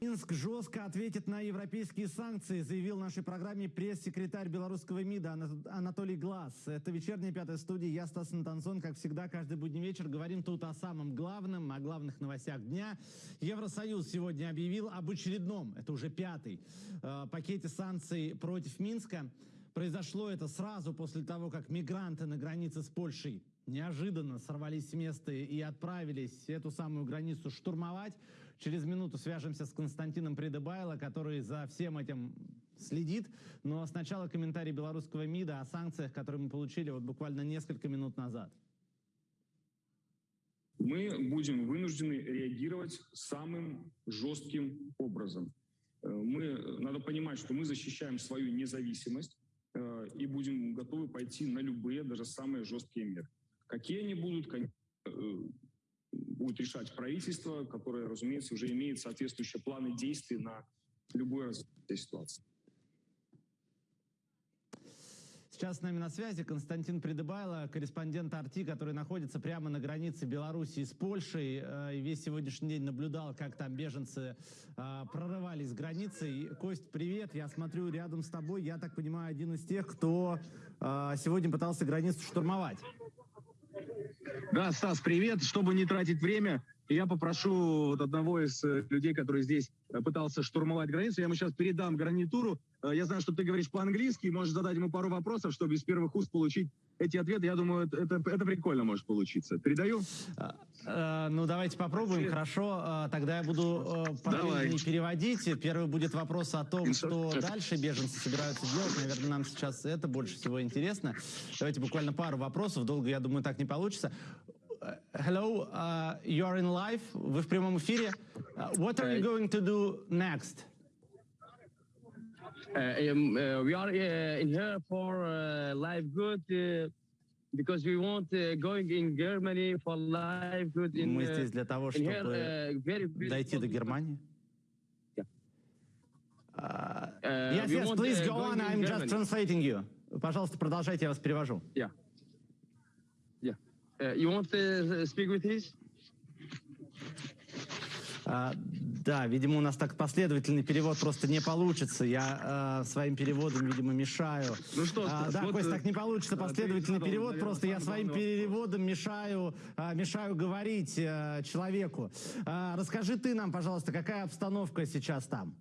Минск жестко ответит на европейские санкции, заявил в нашей программе пресс-секретарь белорусского МИДа Ана- Анатолий Глаз. Это вечерняя пятая студия. Я Стас Антонсон. Как всегда, каждый будний вечер говорим тут о самом главном, о главных новостях дня. Евросоюз сегодня объявил об очередном, это уже пятый, э, пакете санкций против Минска. Произошло это сразу после того, как мигранты на границе с Польшей неожиданно сорвались с места и отправились эту самую границу штурмовать. Через минуту свяжемся с Константином Придыбайло, который за всем этим следит. Но сначала комментарий белорусского МИДа о санкциях, которые мы получили вот буквально несколько минут назад. мы будем вынуждены реагировать самым жестким образом. Э, Мы, надо понимать, что мы защищаем свою независимость э, и будем готовы пойти на любые, даже самые жесткие меры. Какие они будут, э, будет решать правительство, которое, разумеется, уже имеет соответствующие планы действий на любое развитие ситуации. Сейчас с нами на связи Константин Придыбайло, корреспондент Арти, который находится прямо на границе Белоруссии с Польшей. э, И весь сегодняшний день наблюдал, как там беженцы э, прорывались. И, Кость, привет. Я смотрю рядом с тобой. Я так понимаю, один из тех, кто э, сегодня пытался границу штурмовать. Да, Стас, привет. Чтобы не тратить время, я попрошу вот одного из э, людей, который здесь э, пытался штурмовать границу, я ему сейчас передам гарнитуру. Э, Я знаю, что ты говоришь по-английски, можешь задать ему пару вопросов, чтобы из первых уст получить эти ответы. Я думаю, это, это, прикольно может получиться. Передаю? Э, э, Ну, давайте попробуем. Хорошо, Э, тогда я буду э, параллельно переводить. Первый будет вопрос о том, что дальше беженцы собираются делать. Наверное, нам сейчас это больше всего интересно. Давайте буквально пару вопросов. Долго, я думаю, так не получится. Hello, uh, you are in live. Вы в прямом эфире. Uh, what are you going to do next? Uh, um, uh, we are uh, in here for uh, live good uh, because we want uh, going in Germany for live good in, Мы uh, здесь для того, in here чтобы uh, very beautiful дойти до people. Германии. Yeah. Uh, Uh, yes, we yes, want, please uh, go going on. in I'm just Germany. translating you. Пожалуйста, продолжайте, я вас перевожу. Yeah. Yeah. Uh, you want to speak with his? А, да, видимо, у нас так последовательный перевод просто не получится. Я а, своим переводом, видимо, мешаю. Ну что, А, да, вот, Кость, э, так не получится последовательный задал, перевод. наверное, Просто я своим вопрос. переводом мешаю, а, мешаю говорить а, человеку. А, расскажи ты нам, пожалуйста, какая обстановка сейчас там?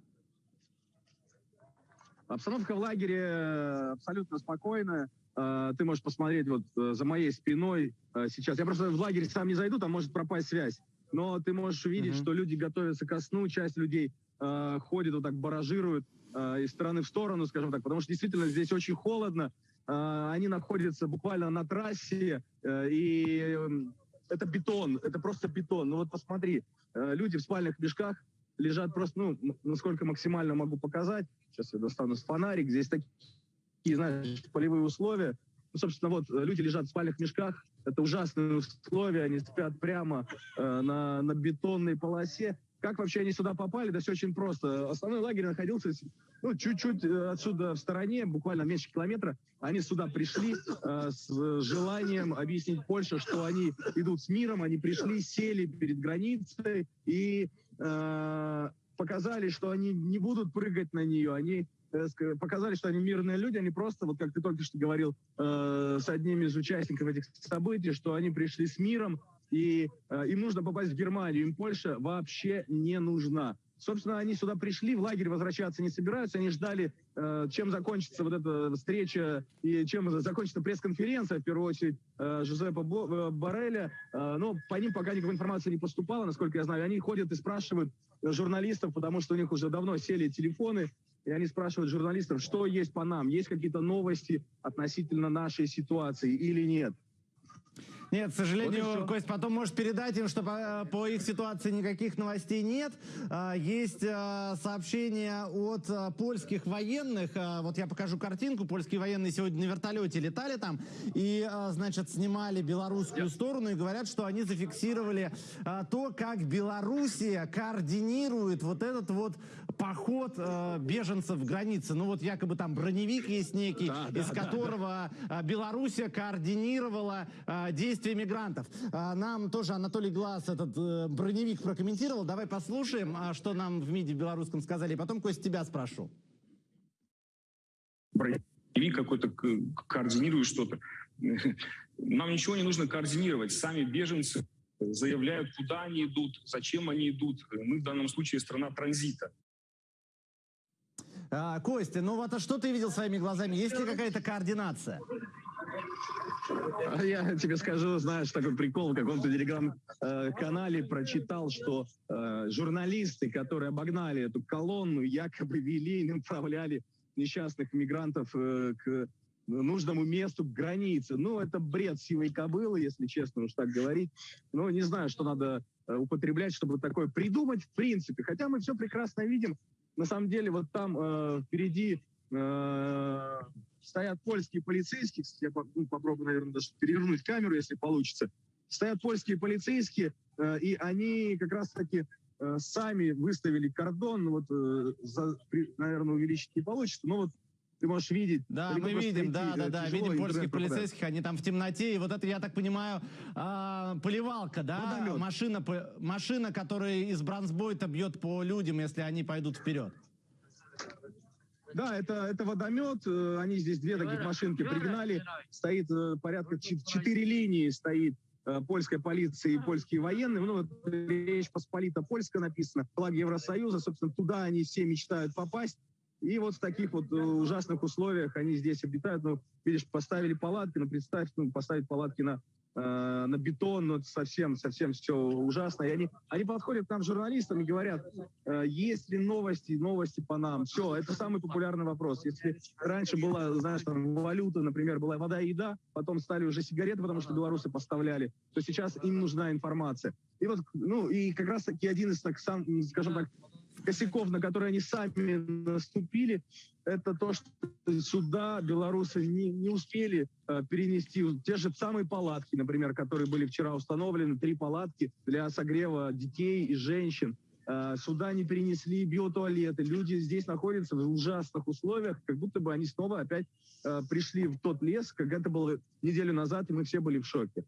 Обстановка в лагере э, абсолютно спокойная. Э, Ты можешь посмотреть вот э, за моей спиной э, сейчас. Я просто в лагерь сам не зайду, там может пропасть связь. Но ты можешь увидеть, Мгм. что люди готовятся ко сну, часть людей э, ходит вот так, баражирует э, из стороны в сторону, скажем так, потому что действительно здесь очень холодно. Э, Они находятся буквально на трассе, э, и это бетон, это просто бетон. Ну вот посмотри, э, люди в спальных мешках лежат просто, ну, насколько максимально могу показать. Сейчас я достану фонарик. Здесь такие, знаешь, полевые условия. Ну, собственно, вот э, люди лежат в спальных мешках. Это ужасные условия. Они спят прямо э, на, на бетонной полосе. Как вообще они сюда попали? Да все очень просто. Основной лагерь находился ну, чуть-чуть э, отсюда в стороне, буквально меньше километра. Они сюда пришли э, с желанием объяснить Польше, что они идут с миром. Они пришли, сели перед границей и э, показали, что они не будут прыгать на нее. Они показали, что они мирные люди, они просто, вот как ты только что говорил э, с одним из участников этих событий, что они пришли с миром, и э, им нужно попасть в Германию, им Польша вообще не нужна. Собственно, они сюда пришли, в лагерь возвращаться не собираются, они ждали, э, чем закончится вот эта встреча и чем закончится пресс-конференция, в первую очередь, э, Жозепа Бо- э, Барреля. Э, но по ним пока никакой информации не поступало, насколько я знаю. Они ходят и спрашивают э, журналистов, потому что у них уже давно сели телефоны, и они спрашивают журналистов, что есть по нам, есть какие-то новости относительно нашей ситуации или нет. Нет, к Вот сожалению, всё. Кость, потом можешь передать им, что по, по их ситуации никаких новостей нет. А, Есть а, сообщения от а, польских военных. Вот я покажу картинку. Польские военные сегодня на вертолете летали там и, значит, снимали белорусскую сторону и говорят, что они зафиксировали то, как Белоруссия координирует вот этот вот поход беженцев в границы. Ну вот якобы там броневик есть некий, Да, да, из да, которого а, Белоруссия координировала а, действия мигрантов. А, Нам тоже Анатолий Глаз этот э, броневик прокомментировал. Давай послушаем, а, что нам в МИДе в белорусском сказали. И потом, Кость, тебя спрошу. броневик какой-то координирует что-то. Нам ничего не нужно координировать. Сами беженцы заявляют, куда они идут, зачем они идут. Мы в данном случае страна транзита. А, Костя, ну вот а что ты видел своими глазами? Есть ли какая-то координация? А Я тебе скажу, знаешь, такой прикол, в каком-то телеграм-канале прочитал, что э, журналисты, которые обогнали эту колонну, якобы вели и направляли несчастных мигрантов э, к нужному месту, к границе. Ну, это бред сивой кобылы, если честно уж так говорить. Ну, не знаю, что надо э, употреблять, чтобы такое придумать в принципе. Хотя мы все прекрасно видим. На самом деле, вот там э, впереди э, стоят польские полицейские. Я ну, попробую, наверное, даже перевернуть камеру, если получится. Стоят польские полицейские, э, и они как раз-таки э, сами выставили кордон. Ну, Вот, э, за, наверное, увеличить не получится, но вот ты можешь видеть. Да, мы видим, идти, да, э, да, да, видим польских пропадает. полицейских, они там в темноте, и вот это, я так понимаю, а, поливалка, да, Водомет. машина, машина, которая из бронзбойта бьет по людям, если они пойдут вперед. Да, это, это водомет. э, Они здесь две таких машинки пригнали. Стоит э, порядка чет- четыре линии стоит э, польская полиция и польские военные. Ну, вот Речь Посполита Польская написано. Флаг Евросоюза. Собственно, туда они все мечтают попасть. И вот в таких вот ужасных условиях они здесь обитают. Ну, видишь, поставили палатки, ну, представь, ну, поставить палатки на, э, на бетон, ну, совсем, совсем все ужасно. И они, они подходят к нам, журналистам, и говорят, э, есть ли новости, новости по нам. Все, это самый популярный вопрос. Если раньше была, знаешь, там, валюта, например, была вода и еда, потом стали уже сигареты, потому что белорусы поставляли, то сейчас им нужна информация. И вот, ну, и как раз таки один из, так, сам, скажем так, косяков, на которые они сами наступили, это то, что сюда белорусы не, не успели э, перенести те же самые палатки, например, которые были вчера установлены, три палатки для согрева детей и женщин. Э, сюда не перенесли биотуалеты. Люди здесь находятся в ужасных условиях, как будто бы они снова опять э, пришли в тот лес, как это было неделю назад, и мы все были в шоке.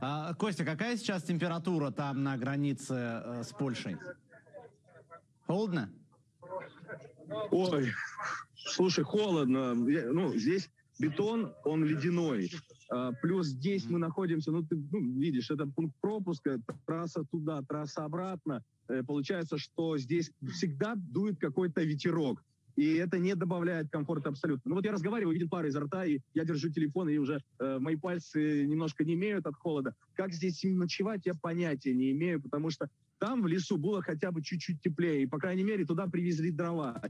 А, Костя, какая сейчас температура там на границе э, с Польшей? Холодно? Ой, слушай, холодно. Ну, здесь бетон, он ледяной. А, Плюс здесь мы находимся, ну, ты ну, видишь, это пункт пропуска, трасса туда, трасса обратно. Э, Получается, что здесь всегда дует какой-то ветерок. И это не добавляет комфорта абсолютно. Ну вот я разговариваю, виден пар изо рта, и я держу телефон, и уже э, мои пальцы немножко не имеют от холода. Как здесь ночевать, я понятия не имею, потому что там в лесу было хотя бы чуть-чуть теплее. И, по крайней мере, туда привезли дрова.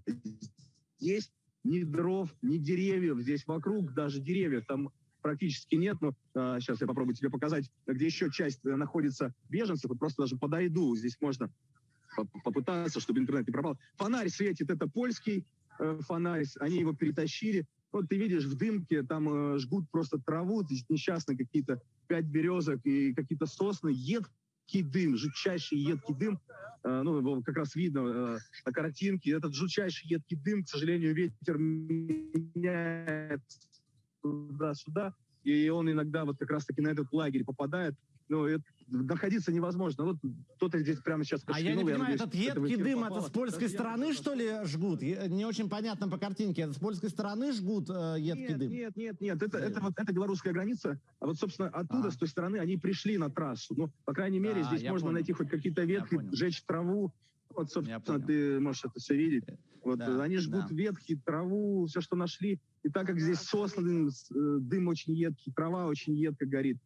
Здесь ни дров, ни деревьев. Здесь вокруг даже деревьев там практически нет. Но сейчас я попробую тебе показать, где еще часть э, находится беженцев. Вот просто даже подойду. Здесь можно по- попытаться, чтобы интернет не пропал. Фонарь светит, это польский э, фонарь. Они его перетащили. Вот ты видишь, в дымке там э, жгут просто траву, несчастные какие-то пять березок и какие-то сосны. Едкий дым, жутчайший едкий дым. Ну, как раз видно э, на картинке. Этот жутчайший едкий дым, к сожалению, ветер меняет туда-сюда. И он иногда вот как раз-таки на этот лагерь попадает. Ну, это, находиться невозможно. Вот кто-то здесь прямо сейчас А я не понимаю, надеюсь, этот это едкий дым, попало. это с польской я стороны, просто- что ли, жгут? Я- Не очень понятно по картинке. Это с польской стороны жгут э, едкий Нет, дым? нет, нет, нет, это, это, вот, это белорусская граница, а вот, собственно, оттуда, А. с той стороны, они пришли на трассу. Ну, по крайней мере, А, здесь я можно понял. найти хоть какие-то ветки, сжечь траву. Вот, собственно, ты можешь это все видеть. Вот Да, э, они жгут да. ветки, траву, все, что нашли. И так как здесь сосны, э, дым очень едкий, трава очень едко горит.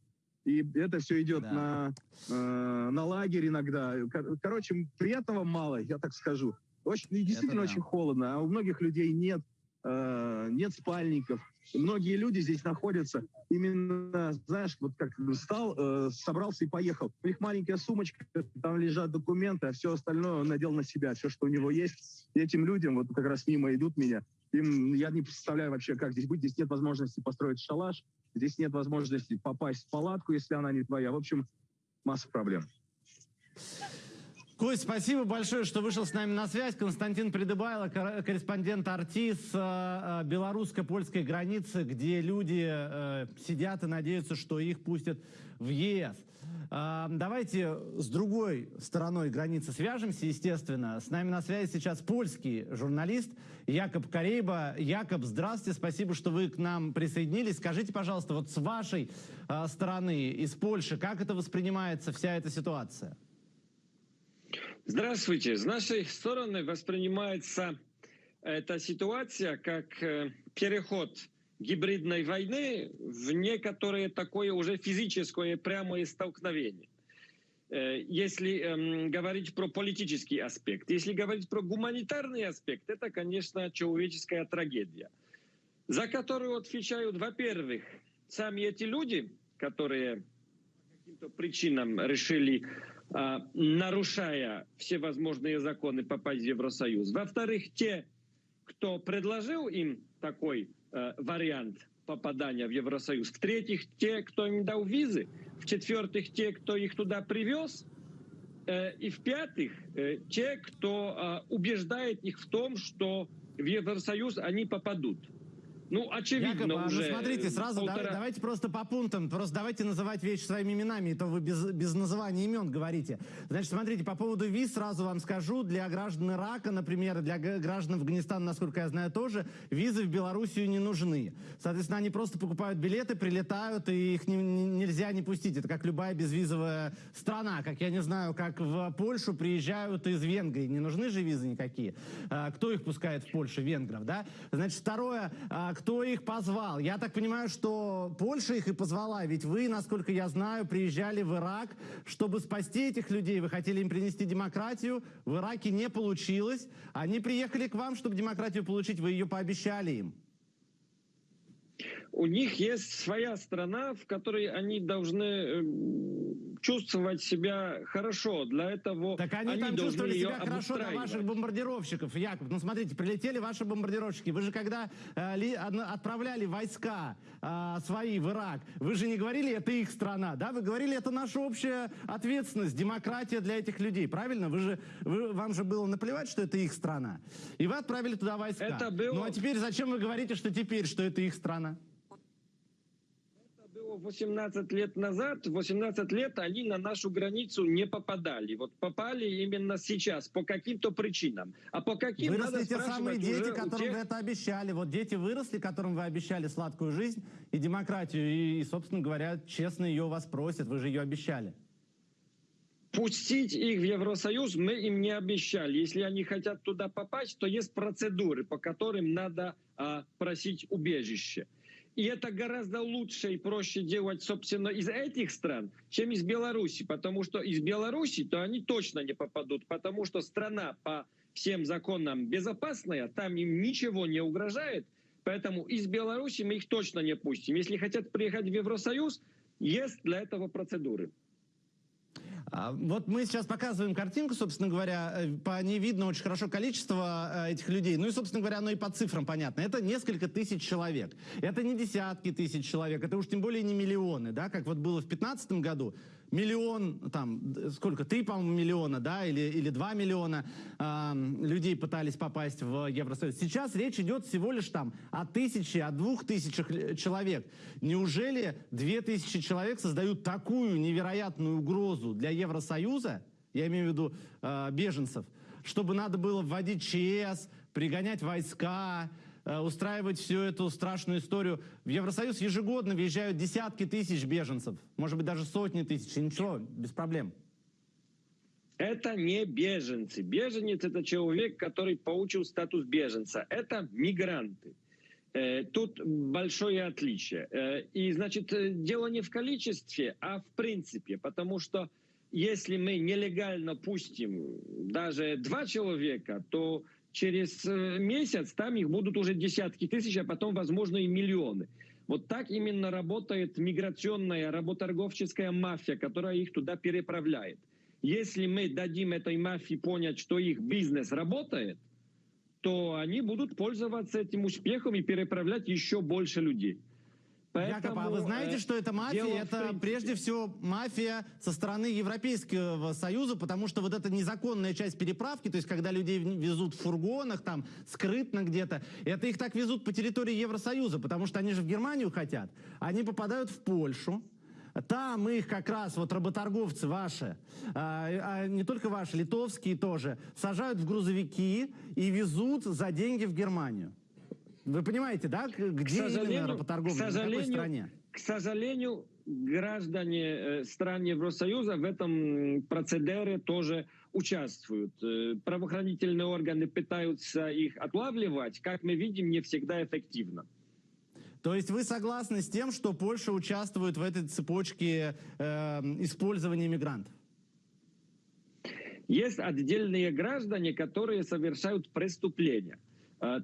И это все идет Да. на, э, на лагерь иногда. Кор- Короче, приятного мало, я так скажу. Очень, действительно да. очень холодно, а у многих людей нет, э, нет спальников. Многие люди здесь находятся именно, знаешь, вот как встал, э, собрался и поехал. У них маленькая сумочка, там лежат документы, а все остальное он надел на себя, все, что у него есть. И этим людям, вот как раз мимо идут меня, им, я не представляю вообще, как здесь быть. Здесь нет возможности построить шалаш, здесь нет возможности попасть в палатку, если она не твоя. В общем, масса проблем. Кость, спасибо большое, что вышел с нами на связь. Константин Придыбайло, корреспондент Арти с э, э, белорусско-польской границы, где люди э, сидят и надеются, что их пустят в ЕС. Давайте с другой стороной границы свяжемся, естественно. С нами на связи сейчас польский журналист Якоб Корейба. Якоб, здравствуйте, спасибо, что вы к нам присоединились. Скажите, пожалуйста, вот с вашей стороны, из Польши, как это воспринимается вся эта ситуация? Здравствуйте. С нашей стороны воспринимается эта ситуация как э, переход гибридной войны в некоторое такое уже физическое прямое столкновение. Э, если эм, говорить про политический аспект, если говорить про гуманитарный аспект, это, конечно, человеческая трагедия, за которую отвечают, во-первых, сами эти люди, которые каким-то причинам решили а, нарушая все возможные законы попасть в Евросоюз. Во-вторых, те, кто предложил им такой вариант попадания в Евросоюз. В-третьих, те, кто им дал визы. В-четвертых, те, кто их туда привез. Э, и в-пятых, э, те, кто э, убеждает их в том, что в Евросоюз они попадут. Ну, очевидно Якоб, уже. Ну, смотрите, сразу полтора... да, давайте просто по пунктам, просто давайте называть вещи своими именами, и то вы без, без называния имен говорите. Значит, смотрите, по поводу виз сразу вам скажу, для граждан Ирака, например, для граждан Афганистана, насколько я знаю, тоже визы в Белоруссию не нужны. Соответственно, они просто покупают билеты, прилетают, и их не, не, нельзя не пустить. Это как любая безвизовая страна, как я не знаю, как в Польшу приезжают из Венгрии. Не нужны же визы никакие. А, кто их пускает в Польшу? Венгров, да? Значит, второе, а, кто их позвал? Я так понимаю, что Польша их и позвала, ведь вы, насколько я знаю, приезжали в Ирак, чтобы спасти этих людей. Вы хотели им принести демократию, в Ираке не получилось. Они приехали к вам, чтобы демократию получить, вы ее пообещали им у них есть своя страна, в которой они должны эм, чувствовать себя хорошо. Для этого так они, они там чувствовали себя хорошо на ваших бомбардировщиков, Яков. Ну смотрите, прилетели ваши бомбардировщики. Вы же когда э, ли, отправляли войска э, свои в Ирак, вы же не говорили, это их страна, да? Вы говорили, это наша общая ответственность, демократия для этих людей, правильно? Вы же, вы, вам же было наплевать, что это их страна. И вы отправили туда войска. Это было... Ну а теперь зачем вы говорите, что теперь, что это их страна? 18 лет назад, 18 лет они на нашу границу не попадали. Вот попали именно сейчас, по каким-то причинам. А по каким Выросли те самые дети, которым тех... вы это обещали. Вот дети выросли, которым вы обещали сладкую жизнь и демократию. И, и, собственно говоря, честно ее вас просят. Вы же ее обещали. Пустить их в Евросоюз мы им не обещали. Если они хотят туда попасть, то есть процедуры, по которым надо а, просить убежище. И это гораздо лучше и проще делать, собственно, из этих стран, чем из Беларуси. Потому что из Беларуси, то они точно не попадут. Потому что страна по всем законам безопасная, там им ничего не угрожает. Поэтому из Беларуси мы их точно не пустим. Если хотят приехать в Евросоюз, есть для этого процедуры. А, вот мы сейчас показываем картинку, собственно говоря, э, по ней видно очень хорошо количество э, этих людей. Ну и, собственно говоря, оно и по цифрам понятно. Это несколько тысяч человек. Это не десятки тысяч человек, это уж тем более не миллионы, да, как вот было в 2015 году миллион, там, сколько, три, по-моему, миллиона, да, или, или два миллиона э, людей пытались попасть в Евросоюз. Сейчас речь идет всего лишь там о тысяче, о двух тысячах человек. Неужели две тысячи человек создают такую невероятную угрозу для Евросоюза, я имею в виду э, беженцев, чтобы надо было вводить ЧС, пригонять войска, устраивать всю эту страшную историю. В Евросоюз ежегодно въезжают десятки тысяч беженцев, может быть, даже сотни тысяч, и ничего, без проблем. Это не беженцы. Беженец – это человек, который получил статус беженца. Это мигранты. Э, тут большое отличие. Э, и, значит, дело не в количестве, а в принципе. Потому что если мы нелегально пустим даже два человека, то через э, месяц там их будут уже десятки тысяч, а потом, возможно, и миллионы. Вот так именно работает миграционная, работорговческая мафия, которая их туда переправляет. Если мы дадим этой мафии понять, что их бизнес работает, то они будут пользоваться этим успехом и переправлять еще больше людей. Якоб, а вы Поэтому, знаете, э, что это мафия? дело Это принципе. прежде всего мафия со стороны Европейского Союза, потому что вот эта незаконная часть переправки, то есть когда людей везут в фургонах, там, скрытно где-то, это их так везут по территории Евросоюза, потому что они же в Германию хотят. Они попадают в Польшу, там их как раз вот работорговцы ваши, а, а не только ваши, литовские тоже, сажают в грузовики и везут за деньги в Германию. Вы понимаете, да, где именно сожалению, работорговля, к в какой сожалению, стране? К сожалению, граждане э, стран Евросоюза в этом процедере тоже участвуют. Э, Правоохранительные органы пытаются их отлавливать, как мы видим, не всегда эффективно. То есть вы согласны с тем, что Польша участвует в этой цепочке э, использования мигрантов? Есть отдельные граждане, которые совершают преступления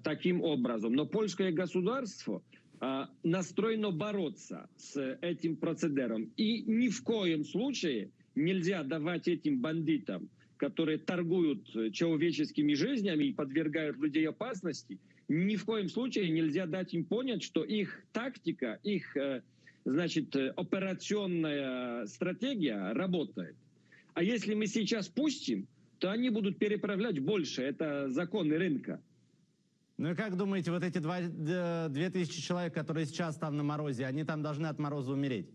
таким образом. Но польское государство э, настроено бороться с этим процедером. И ни в коем случае нельзя давать этим бандитам, которые торгуют э, человеческими жизнями и подвергают людей опасности, ни в коем случае нельзя дать им понять, что их тактика, их э, значит, э, операционная стратегия работает. А если мы сейчас пустим, то они будут переправлять больше. Это законы рынка. Ну и как думаете, вот эти два, д- две тысячи человек, которые сейчас там на морозе, они там должны от мороза умереть?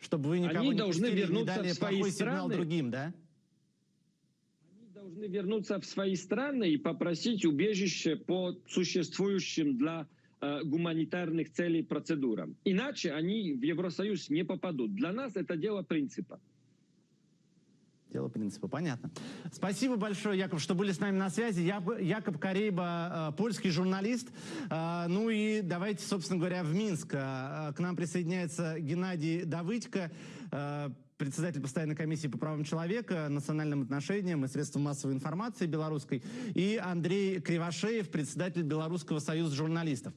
Чтобы вы никого Они не должны пустили, не вернуться дали в свои плохой сигнал страны. другим, да? Они должны вернуться в свои страны и попросить убежище по существующим для э, гуманитарных целей процедурам. Иначе они в Евросоюз не попадут. Для нас это дело принципа. Дело принципа, понятно. Спасибо большое, Яков, что были с нами на связи. Я, Якоб Корейба, э, польский журналист. Э, Ну и давайте, собственно говоря, в Минск. Э, К нам присоединяется Геннадий Давыдько, председатель постоянной комиссии по правам человека, национальным отношениям и средствам массовой информации белорусской, и Андрей Кривошеев, председатель Белорусского союза журналистов.